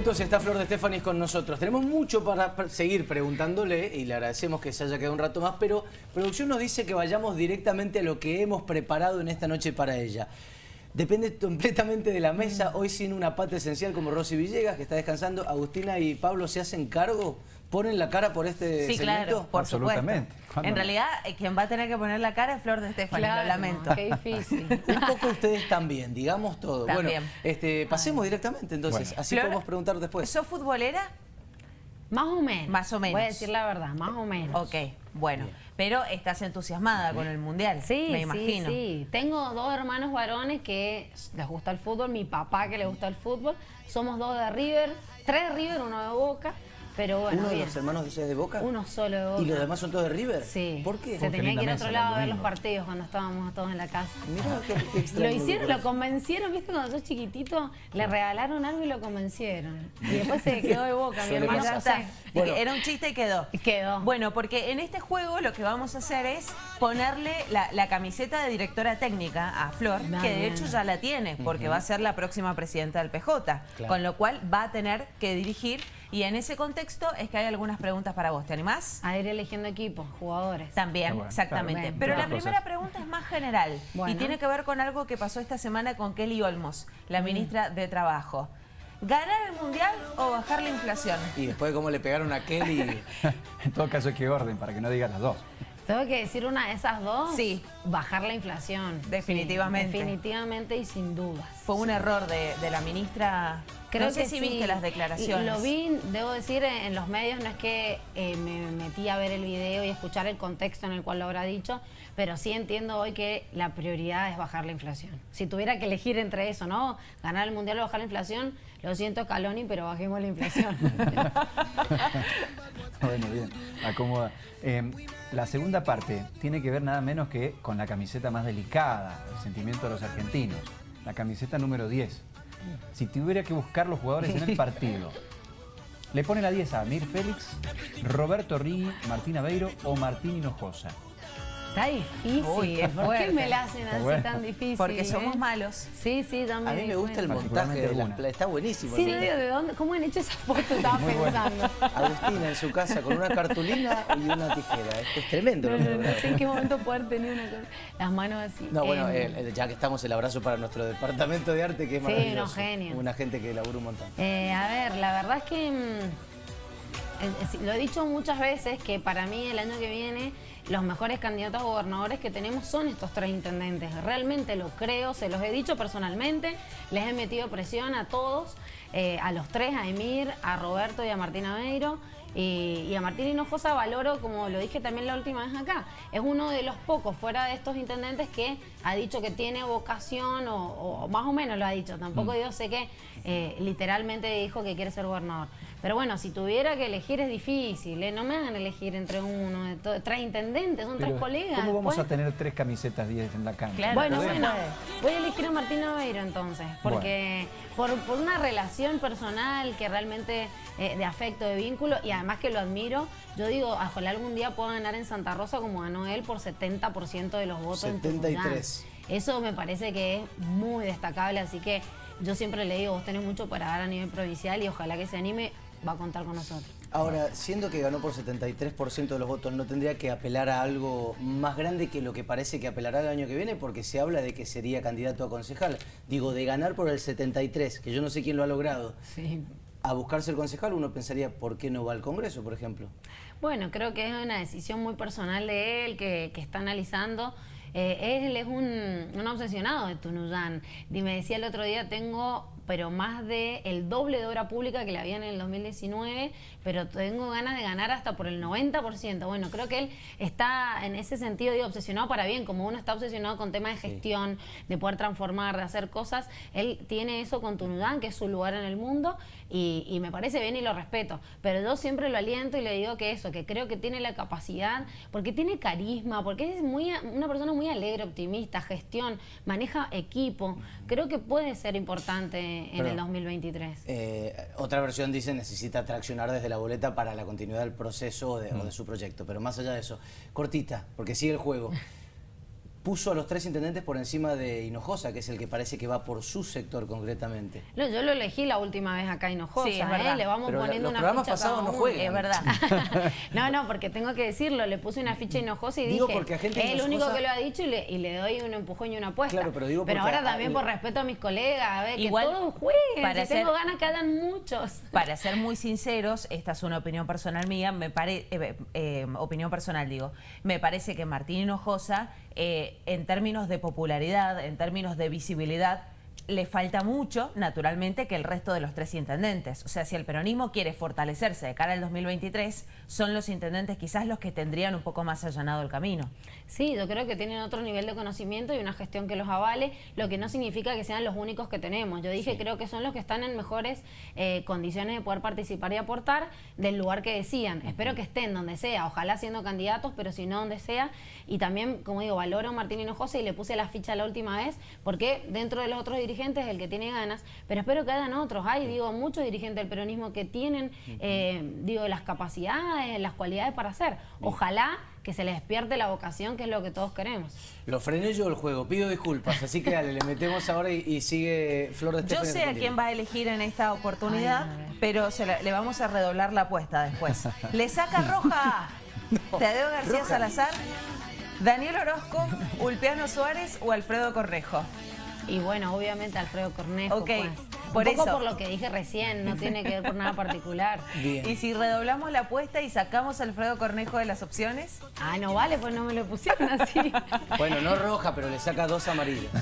Entonces está Flor de Estefanis con nosotros. Tenemos mucho para seguir preguntándole y le agradecemos que se haya quedado un rato más, pero producción nos dice que vayamos directamente a lo que hemos preparado en esta noche para ella. Depende completamente de la mesa, hoy sin una pata esencial como Rosy Villegas, que está descansando. Agustina y Pablo se hacen cargo, ponen la cara por este Sí, claro, por supuesto. En realidad, eh, quien va a tener que poner la cara es Flor de Estefanis, lo lamento. Qué difícil. Un poco ustedes también, digamos todo. También. Bueno, este, pasemos directamente entonces, así podemos preguntar después. ¿Sos futbolera? Más o menos. Más o menos. Voy a decir la verdad, más o menos. Ok, bueno. Pero estás entusiasmada con el Mundial, sí, me imagino. Sí, sí. Tengo dos hermanos varones que les gusta el fútbol, mi papá que le gusta el fútbol. Somos dos de River, tres de River, uno de Boca. Pero bueno, ¿Uno de los hermanos de de Boca? Uno solo de Boca. ¿Y los demás son todos de River? Sí. ¿Por qué? Se tenía que ir a otro lado a ver los partidos cuando estábamos todos en la casa. Mirá qué, extraño. Lo hicieron, lo convencieron, ¿viste? Cuando sos chiquitito, le regalaron algo y lo convencieron. Y después se quedó de Boca, mi hermano ya está. Era un chiste y quedó. Quedó. Bueno, porque en este juego lo que vamos a hacer es ponerle la, camiseta de directora técnica a Flor, que de hecho ya la tiene, porque va a ser la próxima presidenta del PJ. Con lo cual va a tener que dirigir y en ese contexto es que hay algunas preguntas para vos. ¿Te animás? A ir eligiendo equipos, jugadores. También, exactamente. Pero la primera pregunta es más general y tiene que ver con algo que pasó esta semana con Kelly Olmos, la mm. ministra de Trabajo. ¿Ganar el Mundial o bajar la inflación? Y después de cómo le pegaron a Kelly... en todo caso que orden para que no digas las dos. Tengo que decir una de esas dos. Sí. Bajar la inflación. Definitivamente. definitivamente y sin dudas. Fue un error de, la ministra. Creo no sé que si viste las declaraciones. Lo vi, debo decir, en los medios. No es que eh, me metí a ver el video y escuchar el contexto en el cual lo habrá dicho, pero sí entiendo hoy que la prioridad es bajar la inflación. Si tuviera que elegir entre eso, ¿no? Ganar el Mundial o bajar la inflación, lo siento, Caloni, pero bajemos la inflación. bueno, bien, acomoda. Em, la segunda parte tiene que ver nada menos que con la camiseta más delicada, el sentimiento de los argentinos, la camiseta número 10. Si tuviera que buscar los jugadores en el partido, le pone la 10 a Mir Félix, Roberto Rigui, Martín Aveiro o Martín Hinojosa. Está difícil. ¿Por qué me la hacen así tan difícil? Porque somos eh? malos. Sí, sí, también. A mí me gusta el montaje de la Está buenísimo. Sí, ¿de dónde? ¿Cómo han hecho esa foto? Estaba pensando. Agustina en su casa con una cartulina y una tijera. Esto es tremendo. No, no, sé en qué momento poder tener una. Las manos así. No, bueno, eh, ya que estamos, el abrazo para nuestro departamento de arte, que es maravilloso. Sí, no, genio. Una gente que labura un montón. Eh, a ver, la verdad es que... Mm, lo he dicho muchas veces que para mí el año que viene los mejores candidatos a gobernadores que tenemos son estos tres intendentes. Realmente lo creo, se los he dicho personalmente, les he metido presión a todos, eh, a los tres, a Emir, a Roberto y a Martín Aveiro. Y, a Martín Hinojosa valoro, como lo dije también la última vez acá, es uno de los pocos fuera de estos intendentes que ha dicho que tiene vocación o, más o menos lo ha dicho. Tampoco yo mm. sé que eh, literalmente dijo que quiere ser gobernador. Pero bueno, si tuviera que elegir es difícil, ¿eh? no me hagan elegir entre uno, tres intendentes, son tres colegas. ¿Cómo vamos a tener tres camisetas 10 en la cancha? bueno, bueno, voy a elegir a Martín Aveiro entonces, porque por, una relación personal que realmente eh, de afecto, de vínculo, y además que lo admiro, yo digo, ojalá algún día pueda ganar en Santa Rosa como ganó él por 70% de los votos 73. En Eso me parece que es muy destacable, así que yo siempre le digo, vos tenés mucho para dar a nivel provincial y ojalá que se anime va a contar con nosotros. Ahora, siendo que ganó por 73% de los votos, ¿no tendría que apelar a algo más grande que lo que parece que apelará el año que viene? Porque se habla de que sería candidato a concejal. Digo, de ganar por el 73, que yo no sé quién lo ha logrado. Sí. A buscarse el concejal, uno pensaría, ¿por qué no va al Congreso, por ejemplo? Bueno, creo que es una decisión muy personal de él, que, está analizando. Eh, él es un, un obsesionado de Tunuyán. Y me decía el otro día, tengo pero más de el doble de obra pública que le había en el 2019, pero tengo ganas de ganar hasta por el 90%. Bueno, creo que él está en ese sentido, digo, obsesionado para bien, como uno está obsesionado con temas de gestión, de poder transformar, de hacer cosas, él tiene eso con Tunudán, que es su lugar en el mundo, y, me parece bien y lo respeto, pero yo siempre lo aliento y le digo que eso, que creo que tiene la capacidad, porque tiene carisma, porque es muy una persona muy alegre, optimista, gestión, maneja equipo, creo que puede ser importante en el 2023. Eh, otra versión dice necesita traccionar desde la boleta para la continuidad del proceso o de, mm. su proyecto, pero más allá de eso, cortita, porque sigue el juego. puso a los tres intendentes por encima de Hinojosa, que es el que parece que va por su sector concretamente. No, yo lo elegí la última vez acá Hinojosa, sí, es verdad. ¿eh? le vamos poniendo los una programas ficha pasados no juegan. Es verdad. no, no, porque tengo que decirlo, le puse una ficha Hinojosa y digo dije, porque gente es el único que lo ha dicho y le, y le, doy un empujón y una apuesta. Claro, pero digo Pero ahora también por respeto a mis colegas, a ver, Igual, que todos jueguen, para si tengo ganas que hagan muchos. Para ser muy sinceros, esta es una opinión personal mía, me pare, eh, eh, opinión personal digo, me parece que Martín Hinojosa, eh, en términos de popularidad, en términos de visibilidad, le falta mucho, naturalmente, que el resto de los tres intendentes. O sea, si el peronismo quiere fortalecerse de cara al 2023, son los intendentes quizás los que tendrían un poco más allanado el camino. Sí, yo creo que tienen otro nivel de conocimiento y una gestión que los avale, lo que no significa que sean los únicos que tenemos. Yo dije, creo que son los que están en mejores eh, condiciones de poder participar y aportar del lugar que decían. Espero que estén donde sea, ojalá siendo candidatos, pero si no donde sea. Y también, como digo, valoro a Martín Hinojosa y le puse la ficha la última vez, porque dentro de los otros dirigentes es el que tiene ganas, pero espero que hagan otros. Hay, digo, muchos dirigentes del peronismo que tienen, eh, digo, las capacidades, las cualidades para hacer. Ojalá que se les despierte la vocación, que es lo que todos queremos. Lo frené yo el juego, pido disculpas, así que dale, le metemos ahora y, sigue Flor de Yo sé a quién va a elegir en esta oportunidad, pero le vamos a redoblar la apuesta después. ¡Le saca roja! Tadeo García Salazar, Daniel Orozco, Ulpiano Suárez o Alfredo Correjo. Y bueno, obviamente Alfredo Cornejo. Ok, pues. Por Un poco por lo que dije recién, no tiene que ver por nada particular. Y si redoblamos la apuesta y sacamos a Alfredo Cornejo de las opciones. Ah, no vale, pues no me lo pusieron así. bueno, no roja, pero le saca dos amarillas.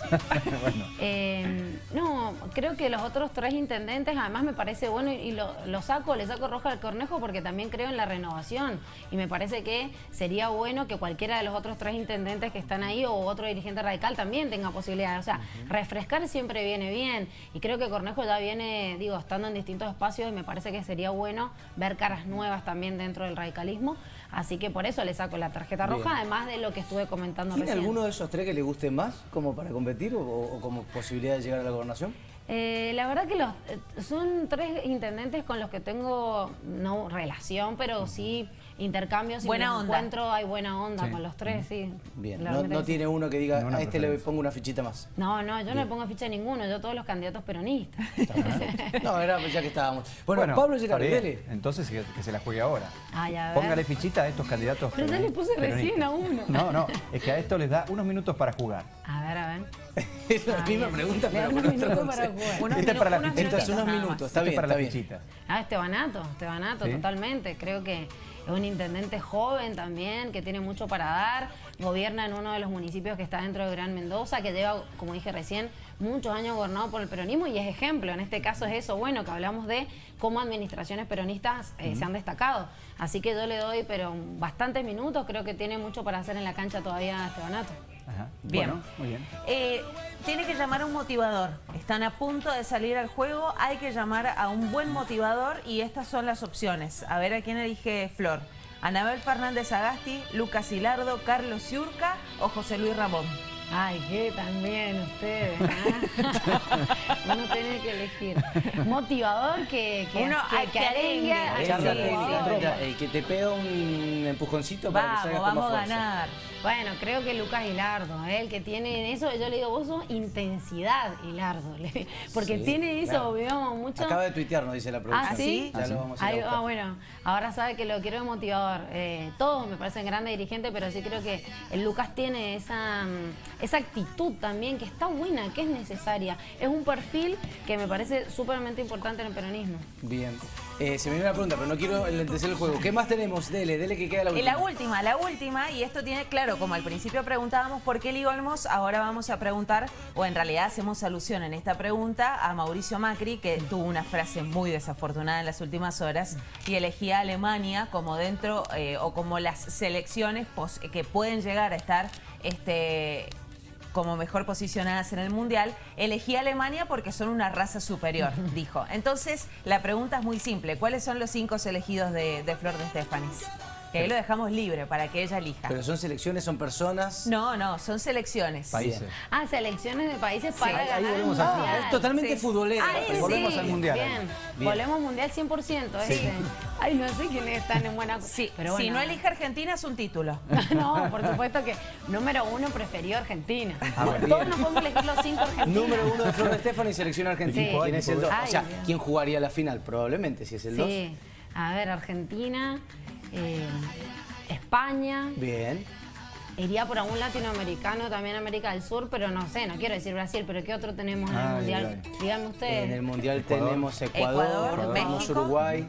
Eh, no, creo que los otros tres intendentes, además me parece bueno y lo, saco, le saco roja al Cornejo porque también creo en la renovación. Y me parece que sería bueno que cualquiera de los otros tres intendentes que están ahí o otro dirigente radical también tenga posibilidades. O sea, refrescar siempre viene bien. Y creo que Cornejo ya viene, digo, estando en distintos espacios y me parece que sería bueno ver caras nuevas también dentro del radicalismo. Así que por eso le saco la tarjeta roja, además de lo que estuve comentando ¿Tiene alguno de esos tres que le guste más como para competir o, como posibilidad de llegar a la gobernación? Eh, la verdad que los, eh, son tres intendentes con los que tengo, no relación, pero sí intercambios y buena encuentro, hay buena onda con los tres, sí. Bien, no, tiene uno que diga, a este le pongo una fichita más. No, no, yo no le pongo ficha a ninguno, yo todos los candidatos peronistas. no, era ya que estábamos. Bueno, Pablo Gerardi, dele. Entonces que, se la juegue ahora. Ah, ya, Póngale fichita a estos candidatos Pero ya le puse recién a uno. No, no, es que a esto les da unos minutos para jugar. A ver, a ver. es la misma pregunta, pero unos minutos para jugar. Este es para la fichita. unos minutos, está bien, para la fichita. Ah, Estebanato, Estebanato, totalmente. Creo que es un intendente joven también, que tiene mucho para dar, gobierna en uno de los municipios que está dentro de Gran Mendoza, que lleva, como dije recién, muchos años gobernado por el peronismo y es ejemplo. En este caso es eso, bueno, que hablamos de cómo administraciones peronistas eh, se han destacado. Así que yo le doy, pero bastantes minutos, creo que tiene mucho para hacer en la cancha todavía Estebanato. Bien. muy bien. Eh, tiene que llamar a un motivador. Están a punto de salir al juego, hay que llamar a un buen motivador y estas son las opciones. A ver a quién elige Flor. Anabel Fernández Agasti, Lucas Hilardo, Carlos Ciurca o José Luis Ramón. Ay, qué también ustedes. ¿ah? Uno tiene que elegir. Motivador que, que, Uno, que, que, que, que te pega un empujoncito para que salga Vamos a ganar. Bueno, creo que Lucas Hilardo, ¿eh? el que tiene eso, yo le digo, vos sos intensidad, Hilardo, porque tiene eso, claro. mucho. Acaba de tuitear, nos dice la producción. ¿Ah, sí? Ya lo vamos a Ahí, ah, bueno, ahora sabe que lo quiero de motivador. Eh, todos me parecen grandes dirigentes, pero sí creo que el Lucas tiene esa, mm, esa actitud también que está buena, que es necesaria. Es un perfil que me parece súpermente importante en el peronismo. Bien. Eh, se me viene una pregunta, pero no quiero enlentecer el juego. ¿Qué más tenemos? Dele, dele que queda la última. La última, la última, y esto tiene, claro, como al principio preguntábamos por qué Olmos, ahora vamos a preguntar, o en realidad hacemos alusión en esta pregunta a Mauricio Macri, que tuvo una frase muy desafortunada en las últimas horas y elegía a Alemania como dentro, eh, o como las selecciones que pueden llegar a estar este, como mejor posicionadas en el Mundial, elegí a Alemania porque son una raza superior, dijo. Entonces, la pregunta es muy simple. ¿Cuáles son los cinco elegidos de, Flor de Estefanis? Que ahí lo dejamos libre para que ella elija. ¿Pero son selecciones, son personas? No, no, son selecciones. Países. Ah, selecciones de países para ahí ganar volvemos el al mundial. Ah, es totalmente Sí. futbolero. Ay, Volvemos sí, al mundial. Bien. Bien. Volvemos mundial 100%. este. Ay, no sé quiénes están en buena... Sí, pero si bueno. no elige Argentina es un título. No, por supuesto que número uno preferió Argentina. Ah, bueno. Todos nos podemos elegir los cinco argentinos. Número uno de Flor de Stefano y selección argentina. Sí. ¿Quién es el dos? Ay, O sea, Dios. ¿quién jugaría la final? Probablemente, si es el 2. Sí. A ver, Argentina, eh, España, Bien. iría por algún latinoamericano, también América del Sur, pero no sé, no quiero decir Brasil, pero ¿qué otro tenemos en el Ay, Mundial? ay. Díganme ustedes. En el Mundial Ecuador. tenemos Ecuador, Ecuador, tenemos México. Uruguay.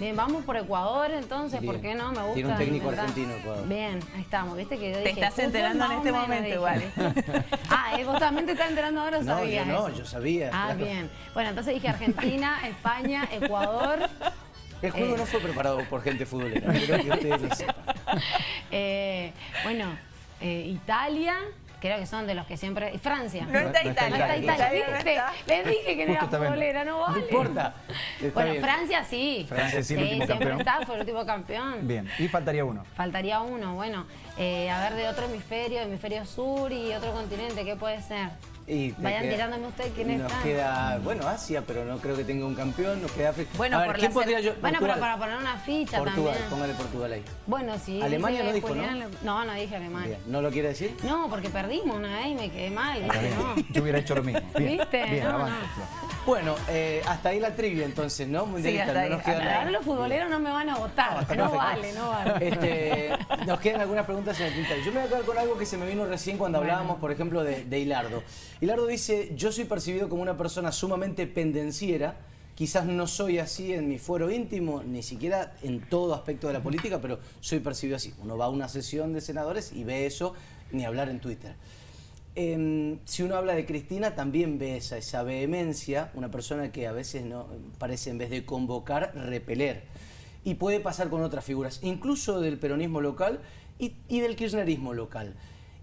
Bien, vamos por Ecuador entonces, Bien. ¿por qué no? Me gusta. Tiene un técnico argentino, Ecuador. Bien, ahí estamos, viste que yo Te dije, estás fútbol enterando en más o este menos, momento dije. igual. ah, ¿eh? vos también te estás enterando ahora o No, yo sabías no, eso? yo sabía, Ah, claro. bien. Bueno, entonces dije Argentina, España, Ecuador. El juego Eh. no fue preparado por gente futbolera, quiero que ustedes lo sepan. eh, bueno, eh, Italia, creo que son de los que siempre... Francia. No está No está Italia. No está Italia. Italia, no ¿viste? está. Les dije que no Justo era futbolera, no vale. No importa. Está Bueno, bien. Francia sí. Francia sí, el último siempre campeón. está, fue el último campeón. Bien, y faltaría uno. Faltaría uno, bueno, eh, a ver de otro hemisferio, hemisferio sur y otro continente, ¿qué puede ser? Y Vayan queda- tirándome ustedes quiénes Nos están. queda, bueno, Asia, pero no creo que tenga un campeón. Nos queda África. Bueno, ver, por ¿quién podría yo? Bueno, pero Portugal. para poner una ficha Portugal, también. póngale Portugal ahí. Bueno, sí. Alemania no dijo, ¿no? No, no dije Alemania. Bien. ¿No lo quiere decir? No, porque perdimos una vez y me quedé mal, ¿viste? No. Yo hubiera hecho lo mismo. Bien, ¿Viste? bien, No, avance, no. Bueno, eh, hasta ahí la trivia entonces, ¿no? Mundialista, hasta no ahí, nos queda hasta nada. Ahora los futboleros no me van a votar. No, vale, no vale. Este, nos quedan algunas preguntas en el tintero. Yo me voy a quedar con algo que se me vino recién cuando hablábamos, por ejemplo, de, de Hilardo. Hilardo dice, yo soy percibido como una persona sumamente pendenciera, quizás no soy así en mi fuero íntimo, ni siquiera en todo aspecto de la política, pero soy percibido así. Uno va a una sesión de senadores y ve eso, ni hablar en Twitter. Em, si uno habla de Cristina, también ve esa, esa vehemencia, una persona que a veces no parece en vez de convocar, repeler. Y puede pasar con otras figuras, incluso del peronismo local y, y del kirchnerismo local.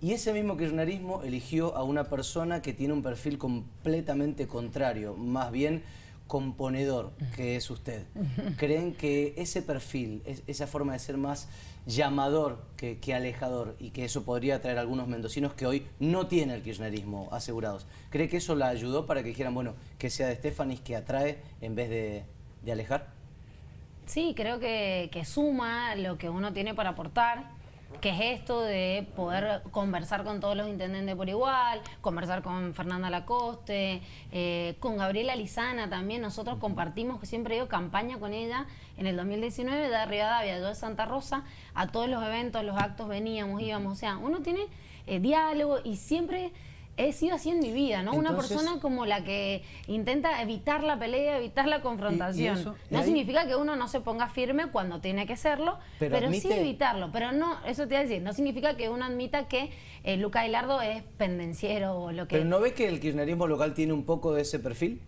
Y ese mismo kirchnerismo eligió a una persona que tiene un perfil completamente contrario, más bien componedor, que es usted. ¿Creen que ese perfil, es- esa forma de ser más llamador que, que alejador y que eso podría atraer a algunos mendocinos que hoy no tienen el kirchnerismo asegurados? ¿Cree que eso la ayudó para que dijeran, bueno, que sea de Stefanis que atrae en vez de, de alejar? Sí, creo que, que suma lo que uno tiene para aportar, que es esto de poder conversar con todos los intendentes por igual, conversar con Fernanda Lacoste, eh, con Gabriela Lizana también. Nosotros compartimos, siempre digo, campaña con ella en el 2019 de Rivadavia, yo de Santa Rosa, a todos los eventos, los actos veníamos, íbamos. O sea, uno tiene eh, diálogo y siempre he sido así en mi vida, ¿no? Una persona como la que intenta evitar la pelea, evitar la confrontación. eso? ¿Y no ahí? significa que uno no se ponga firme cuando tiene que serlo, Pero pero, sí evitarlo. Pero no, eso te iba a decir, no significa que uno admita que eh, Luca Hilardo es pendenciero o lo que... ¿Pero no ve que el kirchnerismo local tiene un poco de ese perfil?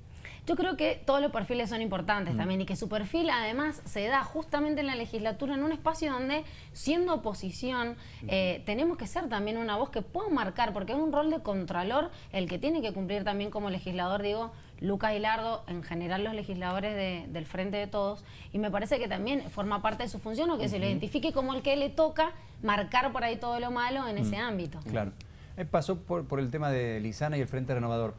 Yo creo que todos los perfiles son importantes también y que su perfil además se da justamente en la legislatura en un espacio donde siendo oposición eh, tenemos que ser también una voz que pueda marcar porque es un rol de contralor el que tiene que cumplir también como legislador, digo, Lucas Hilardo, en general los legisladores de- del Frente de Todos y me parece que también forma parte de su función o que se lo identifique como el que le toca marcar por ahí todo lo malo en ese ámbito. Claro. Eh, pasó por, por el tema de Lizana y el Frente Renovador.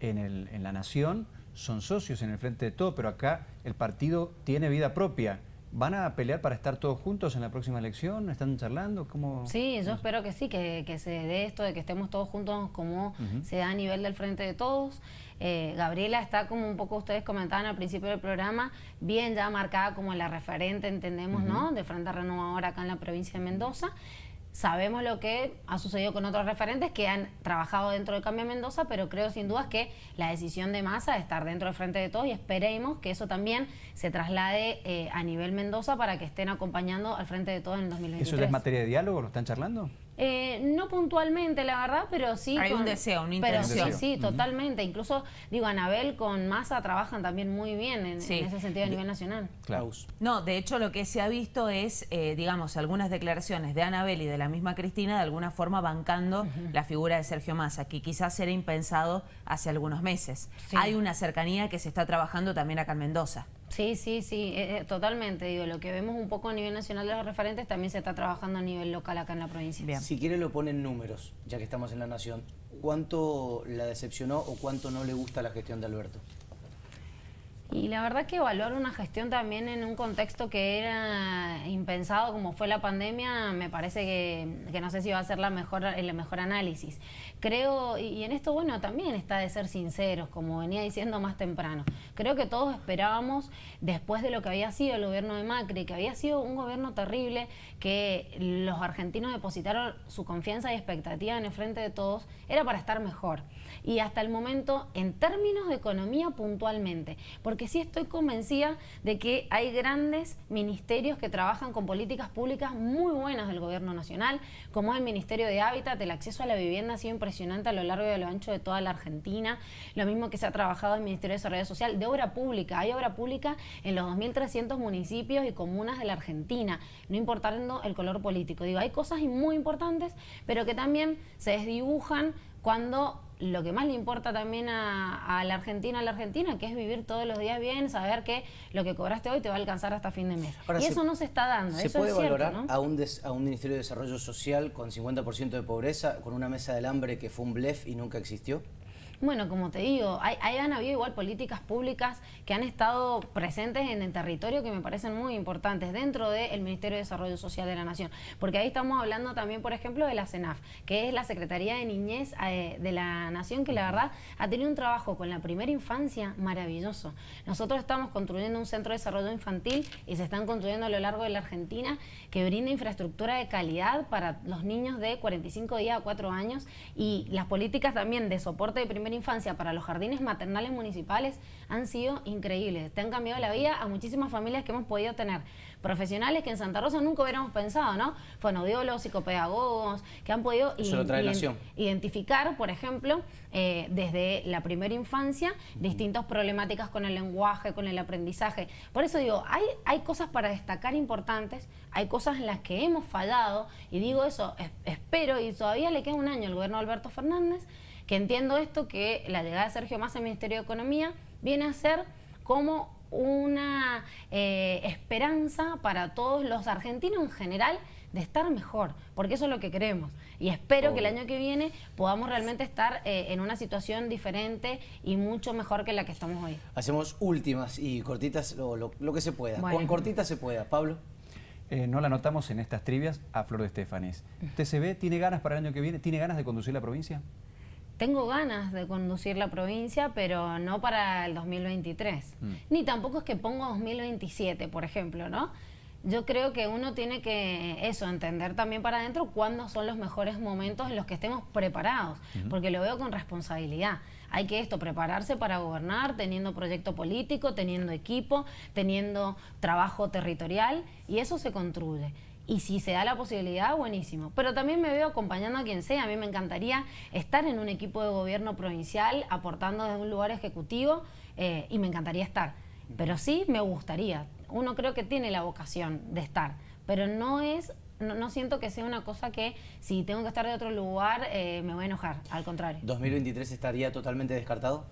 En, el- en la Nación son socios en el Frente de Todo, pero acá el partido tiene vida propia. ¿Van a pelear para estar todos juntos en la próxima elección? ¿Están charlando? ¿Cómo? Sí, yo espero que sí, que, que se dé esto de que estemos todos juntos como se da a nivel del frente de todos. Eh, Gabriela está como un poco ustedes comentaban al principio del programa, bien ya marcada como la referente, entendemos, ¿no? De Frente Renovador acá en la provincia de Mendoza. Sabemos lo que ha sucedido con otros referentes que han trabajado dentro de Cambio Mendoza, pero creo sin dudas que la decisión de Massa es estar dentro del Frente de Todos y esperemos que eso también se traslade eh, a nivel Mendoza para que estén acompañando al Frente de Todos en el 2023. ¿Eso ya es materia de diálogo? ¿Lo están charlando? Eh, no puntualmente, la verdad, pero sí. Hay un deseo, una intención. Pero sí, sí, totalmente. Incluso, digo, Anabel con Massa trabajan también muy bien en, Sí. en ese sentido a nivel nacional. Claro. Aus. No, de hecho lo que se ha visto es, eh, digamos, algunas declaraciones de Anabel y de la misma Cristina de alguna forma bancando la figura de Sergio Massa, que quizás era impensado hace algunos meses. Sí. Hay una cercanía que se está trabajando también acá en Mendoza. Sí, sí, sí, eh, eh, totalmente. Digo, lo que vemos un poco a nivel nacional de los referentes también se está trabajando a nivel local acá en la provincia. Si quiere lo ponen números, ya que estamos en la nación. ¿Cuánto la decepcionó o cuánto no le gusta la gestión de Alberto? Y la verdad que evaluar una gestión también en un contexto que era impensado como fue la pandemia, me parece que, no sé si va a ser la mejor, el mejor análisis. Creo, y, en esto bueno, también está de ser sinceros, como venía diciendo más temprano. Creo que todos esperábamos, después de lo que había sido el gobierno de Macri, que había sido un gobierno terrible, que los argentinos depositaron su confianza y expectativa en el frente de todos, era para estar mejor. Y hasta el momento, en términos de economía puntualmente, porque sí estoy convencida de que hay grandes ministerios que trabajan con políticas públicas muy buenas del gobierno nacional, como es el Ministerio de Hábitat, el acceso a la vivienda ha sido impresionante a lo largo y a lo ancho de toda la Argentina, lo mismo que se ha trabajado en el Ministerio de Desarrollo Social, de obra pública, hay obra pública en los 2.300 municipios y comunas de la Argentina, no importando el color político. Digo, hay cosas muy importantes, pero que también se desdibujan cuando lo que más le importa también a, la Argentina, a la Argentina, que es vivir todos los días bien, saber que lo que cobraste hoy te va a alcanzar hasta fin de mes. y eso no se está dando. ¿Se puede valorar a, un a un Ministerio de Desarrollo Social con 50% de pobreza, con una mesa del hambre que fue un blef y nunca existió? Bueno, como te digo, hay, han habido igual políticas públicas que han estado presentes en el territorio que me parecen muy importantes dentro del Ministerio de Desarrollo Social de la Nación. Porque ahí estamos hablando también, por ejemplo, de la CENAF, que es la Secretaría de Niñez eh, de la Nación, que la verdad ha tenido un trabajo con la primera infancia maravilloso. Nosotros estamos construyendo un centro de desarrollo infantil y se están construyendo a lo largo de la Argentina que brinda infraestructura de calidad para los niños de 45 días a 4 años y las políticas también de soporte de primera infancia para los jardines maternales municipales han sido increíbles. Te han cambiado la vida a muchísimas familias que hemos podido tener. Profesionales que en Santa Rosa nunca hubiéramos pensado, ¿no? Fonaudiólogos, psicopedagogos, que han podido identificar, por ejemplo, eh, desde la primera infancia, distintas problemáticas con el lenguaje, con el aprendizaje. Por eso digo, hay, hay cosas para destacar importantes, hay cosas en las que hemos fallado, y digo eso, espero, y todavía le queda un año al gobierno de Alberto Fernández, que entiendo esto que la llegada de Sergio Massa al Ministerio de Economía viene a ser como una eh, esperanza para todos los argentinos en general de estar mejor, porque eso es lo que queremos. Y espero que el año que viene podamos realmente estar eh, en una situación diferente y mucho mejor que la que estamos hoy. Hacemos últimas y cortitas lo, que se pueda. Con cortitas se pueda. Pablo. Eh, no la notamos en estas trivias a Flor de Estefanes. ¿TCB tiene ganas para el año que viene? ¿Tiene ganas de conducir la provincia? Tengo ganas de conducir la provincia, pero no para el 2023. Mm. Ni tampoco es que pongo 2027, por ejemplo, ¿no? Yo creo que uno tiene que, eso, entender también para adentro cuándo son los mejores momentos en los que estemos preparados, porque lo veo con responsabilidad. Hay que esto, prepararse para gobernar, teniendo proyecto político, teniendo equipo, teniendo trabajo territorial, y eso se construye. Y si se da la posibilidad, buenísimo. Pero también me veo acompañando a quien sea. A mí me encantaría estar en un equipo de gobierno provincial, aportando desde un lugar ejecutivo, eh, y me encantaría estar. Pero sí me gustaría. Uno creo que tiene la vocación de estar, pero no es no, siento que sea una cosa que si tengo que estar de otro lugar eh, me voy a enojar, al contrario. ¿2023 estaría totalmente descartado?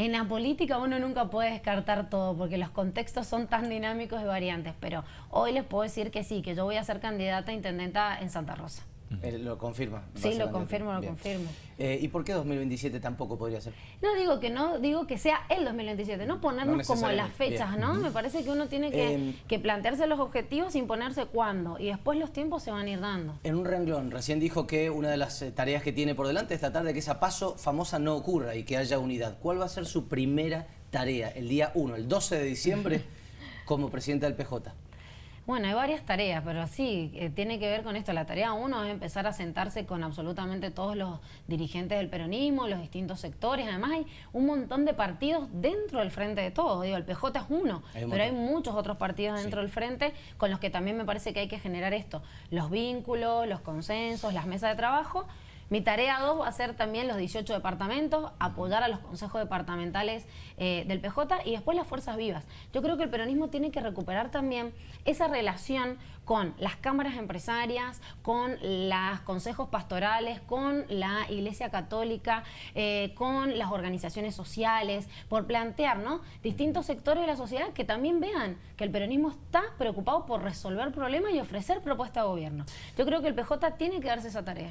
En la política uno nunca puede descartar todo porque los contextos son tan dinámicos y variantes, pero hoy les puedo decir que sí, que yo voy a ser candidata a intendenta en Santa Rosa. Lo confirma. Sí, lo confirmo, lo confirmo. Eh, ¿Y por qué 2027 tampoco podría ser? No digo que no, digo que sea el 2027, no ponernos como las fechas, ¿no? Me parece que uno tiene em, que, plantearse los objetivos sin ponerse cuándo y después los tiempos se van a ir dando. En un renglón, recién dijo que una de las eh, tareas que tiene por delante es tratar de que esa paso famosa no ocurra y que haya unidad. ¿Cuál va a ser su primera tarea el día 1, el 12 de diciembre, como presidenta del PJ? Bueno, hay varias tareas, pero sí, eh, tiene que ver con esto. La tarea uno es empezar a sentarse con absolutamente todos los dirigentes del peronismo, los distintos sectores. Además hay un montón de partidos dentro del frente de todos. Digo, el PJ es uno, pero hay muchos otros partidos dentro del frente con los que también me parece que hay que generar esto. Los vínculos, los consensos, las mesas de trabajo Mi tarea dos va a ser también los 18 departamentos, apoyar a los consejos departamentales eh, del PJ y después las fuerzas vivas. Yo creo que el peronismo tiene que recuperar también esa relación con las cámaras empresarias, con los consejos pastorales, con la Iglesia Católica, eh, con las organizaciones sociales, por plantear ¿no? distintos sectores de la sociedad que también vean que el peronismo está preocupado por resolver problemas y ofrecer propuestas de gobierno. Yo creo que el PJ tiene que darse esa tarea.